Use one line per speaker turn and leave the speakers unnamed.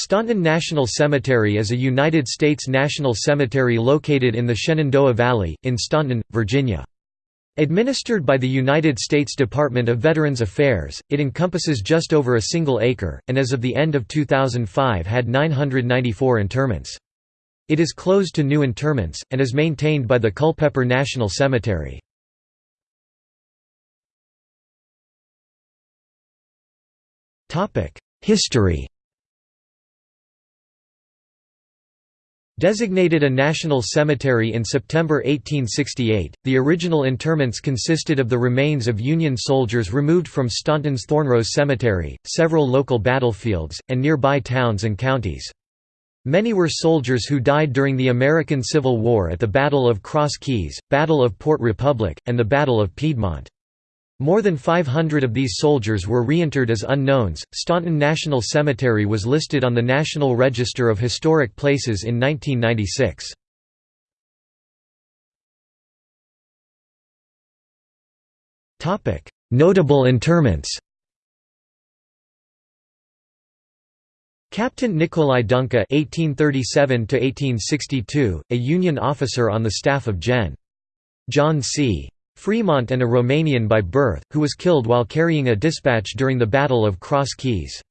Staunton National Cemetery is a United States national cemetery located in the Shenandoah Valley, in Staunton, Virginia. Administered by the United States Department of Veterans Affairs, it encompasses just over a single acre, and as of the end of 2005 had 994 interments. It is closed to new interments, and is maintained by the Culpeper National Cemetery. History Designated a national cemetery in September 1868, the original interments consisted of the remains of Union soldiers removed from Staunton's Thornrose Cemetery, several local battlefields, and nearby towns and counties. Many were soldiers who died during the American Civil War at the Battle of Cross Keys, Battle of Port Republic, and the Battle of Piedmont. More than 500 of these soldiers were reinterred as unknowns. Staunton National Cemetery was listed on the National Register of Historic Places in 1996. Topic: Notable interments. Captain Nicolae Dunca (1837–1862), a Union officer on the staff of Gen. John C. Fremont and a Romanian by birth, who was killed while carrying a dispatch during the Battle of Cross Keys.